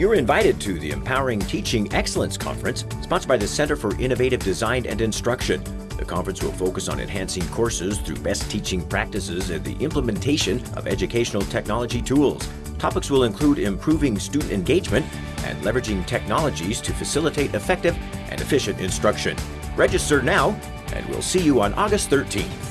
You're invited to the Empowering Teaching Excellence Conference, sponsored by the Center for Innovative Design and Instruction. The conference will focus on enhancing courses through best teaching practices and the implementation of educational technology tools. Topics will include improving student engagement and leveraging technologies to facilitate effective and efficient instruction. Register now, and we'll see you on August 13th.